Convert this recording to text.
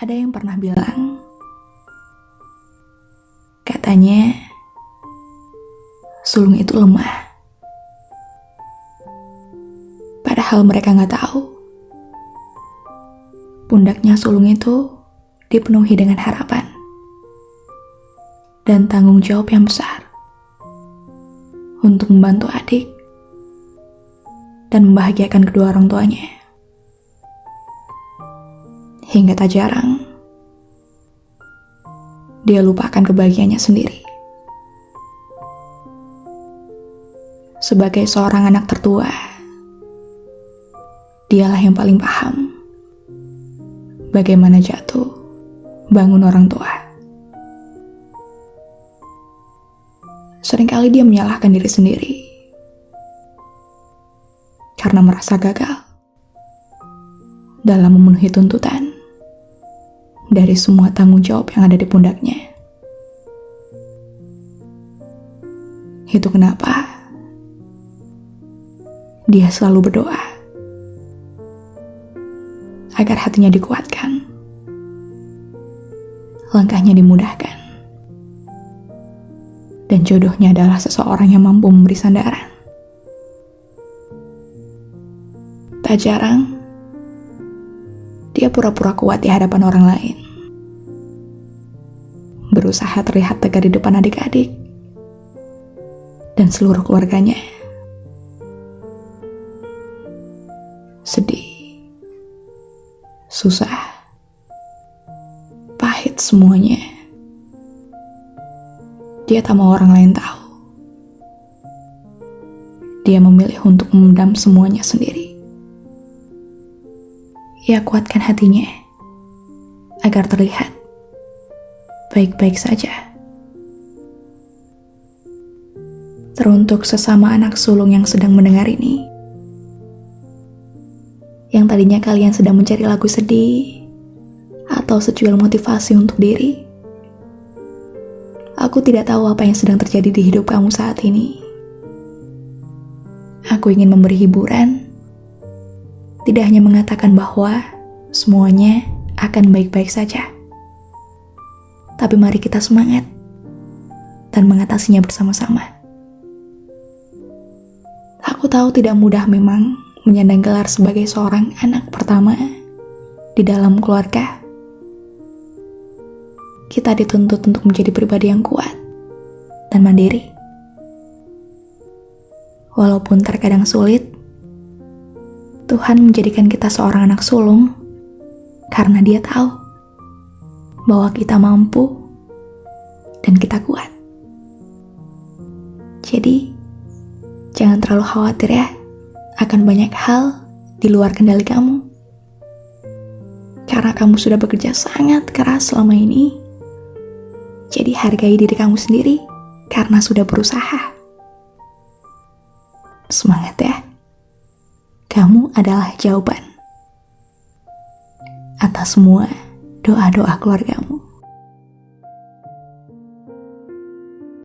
Ada yang pernah bilang, katanya sulung itu lemah. Padahal mereka nggak tahu, pundaknya sulung itu dipenuhi dengan harapan dan tanggung jawab yang besar untuk membantu adik dan membahagiakan kedua orang tuanya hingga tak jarang dia lupakan kebahagiaannya sendiri. Sebagai seorang anak tertua, dialah yang paling paham bagaimana jatuh bangun orang tua. Seringkali dia menyalahkan diri sendiri karena merasa gagal dalam memenuhi tuntutan dari semua tanggung jawab yang ada di pundaknya. Itu kenapa dia selalu berdoa agar hatinya dikuatkan, langkahnya dimudahkan, dan jodohnya adalah seseorang yang mampu memberi sandaran. Tak jarang, dia pura-pura kuat di hadapan orang lain. Berusaha terlihat tegar di depan adik-adik dan seluruh keluarganya. Sedih, susah, pahit semuanya. Dia tak mau orang lain tahu. Dia memilih untuk memendam semuanya sendiri ia kuatkan hatinya agar terlihat baik-baik saja. Teruntuk sesama anak sulung yang sedang mendengar ini, yang tadinya kalian sedang mencari lagu sedih atau secuil motivasi untuk diri. Aku tidak tahu apa yang sedang terjadi di hidup kamu saat ini. Aku ingin memberi hiburan tidak hanya mengatakan bahwa semuanya akan baik-baik saja, tapi mari kita semangat dan mengatasinya bersama-sama. Aku tahu tidak mudah memang menyandang gelar sebagai seorang anak pertama di dalam keluarga. Kita dituntut untuk menjadi pribadi yang kuat dan mandiri. Walaupun terkadang sulit, Tuhan menjadikan kita seorang anak sulung karena Dia tahu bahwa kita mampu dan kita kuat. Jadi, jangan terlalu khawatir ya akan banyak hal di luar kendali kamu. Karena kamu sudah bekerja sangat keras selama ini, jadi hargai diri kamu sendiri karena sudah berusaha. Semangat ya! Kamu adalah jawaban atas semua doa-doa keluargamu.